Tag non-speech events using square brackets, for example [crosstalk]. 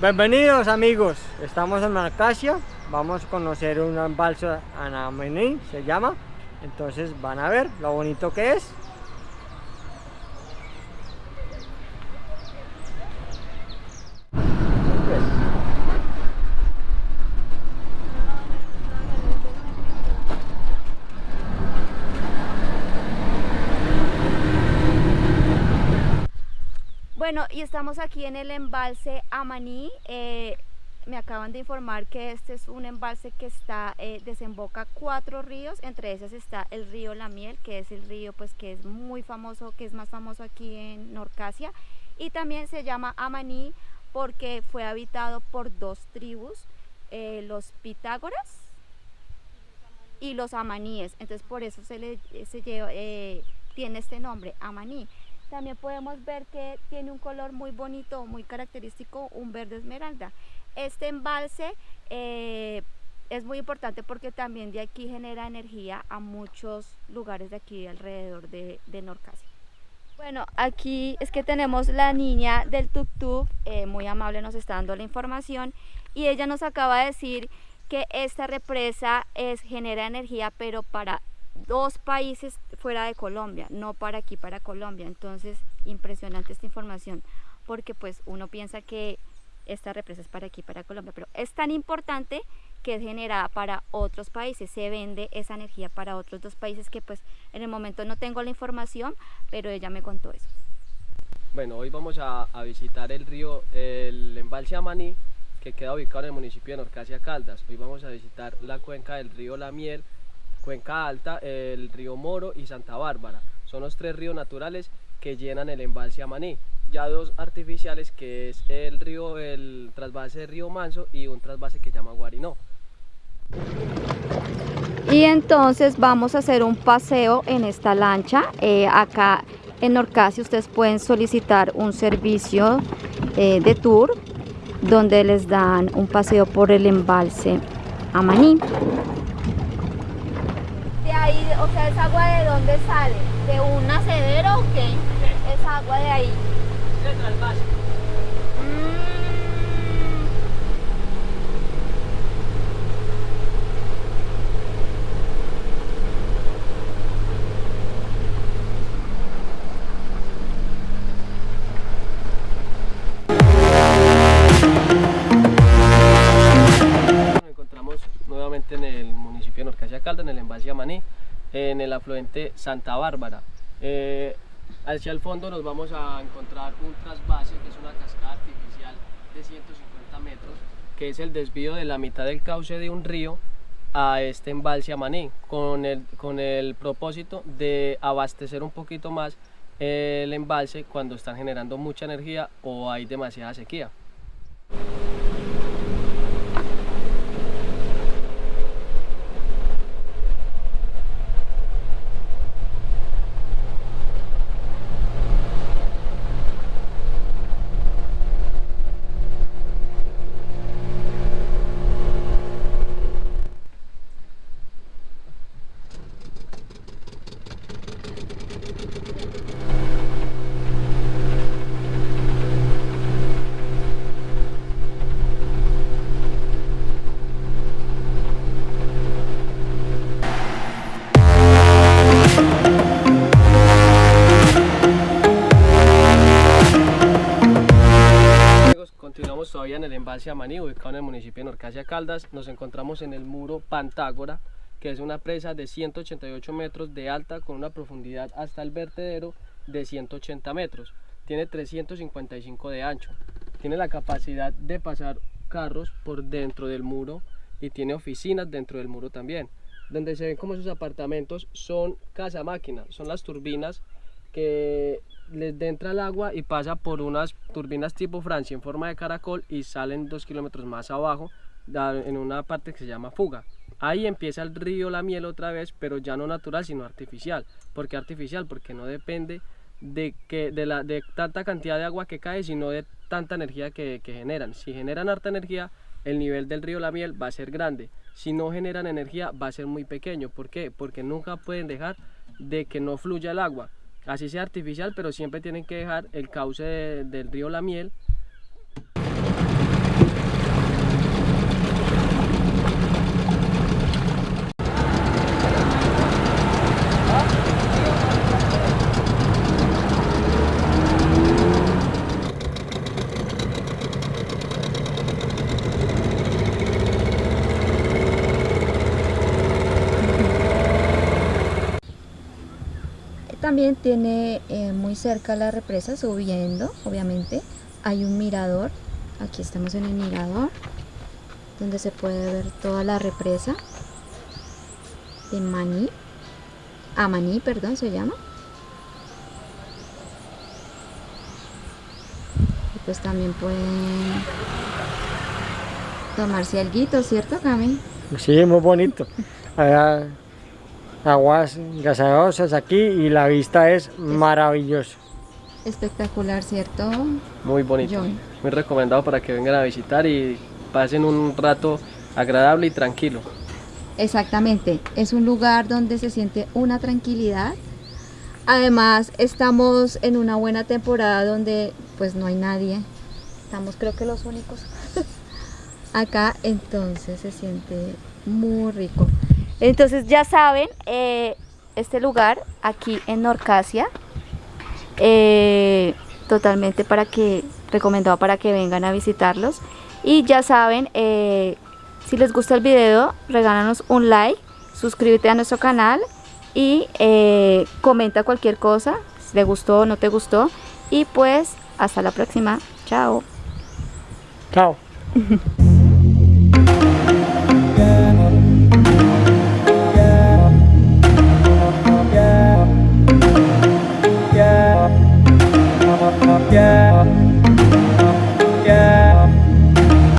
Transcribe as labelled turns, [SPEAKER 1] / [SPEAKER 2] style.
[SPEAKER 1] Bienvenidos amigos, estamos en Marcasia, vamos a conocer un embalse Anamení, se llama, entonces van a ver lo bonito que es.
[SPEAKER 2] Bueno, y estamos aquí en el embalse Amaní. Eh, me acaban de informar que este es un embalse que está, eh, desemboca cuatro ríos, entre esos está el río La Miel, que es el río pues que es muy famoso, que es más famoso aquí en Norcasia, y también se llama Amaní porque fue habitado por dos tribus, eh, los Pitágoras y los Amaníes, entonces por eso se le se lleva, tiene este nombre, Amaní. También podemos ver que tiene un color muy bonito, muy característico, un verde esmeralda. Este embalse eh, es muy importante porque también de aquí genera energía a muchos lugares de aquí alrededor de, de Norcasia. Bueno, aquí es que tenemos la niña del tuk-tuk, eh, muy amable nos está dando la información y ella nos acaba de decir que esta represa es, genera energía pero para dos países fuera de Colombia, no para aquí, para Colombia. Entonces, impresionante esta información, porque pues uno piensa que esta represa es para aquí, para Colombia, pero es tan importante que es generada para otros países, se vende esa energía para otros dos países que pues en el momento no tengo la información, pero ella me contó eso.
[SPEAKER 3] Bueno, hoy vamos a, visitar el río, el embalse Amaní, que queda ubicado en el municipio de Norcasia Caldas. Hoy vamos a visitar la cuenca del río La Miel, Cuenca Alta, el río Moro y Santa Bárbara. Son los tres ríos naturales que llenan el embalse Amaní. Ya dos artificiales que es el río, el trasvase de río Manso y un trasvase que llama Guarinó.
[SPEAKER 2] Y entonces vamos a hacer un paseo en esta lancha. Eh, acá en Norcasi ustedes pueden solicitar un servicio eh, de tour donde les dan un paseo por el embalse Amaní o sea, ¿es agua de dónde sale? ¿De un nacedero o qué? Es agua de ahí.
[SPEAKER 3] Nos encontramos nuevamente en el municipio de Norcasia Calda, en el embalse Amaní en el afluente Santa Bárbara. Eh, hacia el fondo nos vamos a encontrar un trasvase, que es una cascada artificial de 150 metros, que es el desvío de la mitad del cauce de un río a este embalse Amaní, con el, con el propósito de abastecer un poquito más el embalse cuando están generando mucha energía o hay demasiada sequía. Embalse Amaní, ubicado en el municipio de Norcasia Caldas. Nos encontramos en el muro Pantágora, que es una presa de 188 metros de alta con una profundidad hasta el vertedero de 180 metros. Tiene 355 de ancho. Tiene la capacidad de pasar carros por dentro del muro y tiene oficinas dentro del muro también. Donde se ven como sus apartamentos son casa máquina, son las turbinas que les entra el agua y pasa por unas turbinas tipo Francia en forma de caracol y salen dos kilómetros más abajo en una parte que se llama fuga. Ahí empieza el río La Miel otra vez, pero ya no natural, sino artificial. ¿Por qué artificial? Porque no depende de, que, de, la, de tanta cantidad de agua que cae, sino de tanta energía que, que generan. Si generan harta energía, el nivel del río La Miel va a ser grande. Si no generan energía, va a ser muy pequeño. ¿Por qué? Porque nunca pueden dejar de que no fluya el agua así sea artificial, pero siempre tienen que dejar el cauce del río La Miel
[SPEAKER 2] también tiene eh, muy cerca la represa, subiendo, obviamente, hay un mirador. Aquí estamos en el mirador, donde se puede ver toda la represa de Maní. Amaní, perdón, se llama. Y pues también pueden tomarse algo, ¿cierto, Cami?
[SPEAKER 1] Sí, muy bonito. Aguas gaseosas aquí y la vista es maravillosa.
[SPEAKER 2] Espectacular, ¿cierto?
[SPEAKER 3] Muy bonito.
[SPEAKER 2] John.
[SPEAKER 3] Muy recomendado para que vengan a visitar y pasen un rato agradable y tranquilo.
[SPEAKER 2] Exactamente, es un lugar donde se siente una tranquilidad. Además, estamos en una buena temporada donde pues no hay nadie. Estamos creo que los únicos [laughs] acá, entonces se siente muy rico. Entonces ya saben, eh, este lugar aquí en Norcasia, eh, totalmente para que, recomendado para que vengan a visitarlos. Y ya saben, eh, si les gusta el video, regálanos un like, suscríbete a nuestro canal y comenta cualquier cosa, si te gustó o no te gustó. Y pues, hasta la próxima. Chao.
[SPEAKER 1] Chao. [laughs]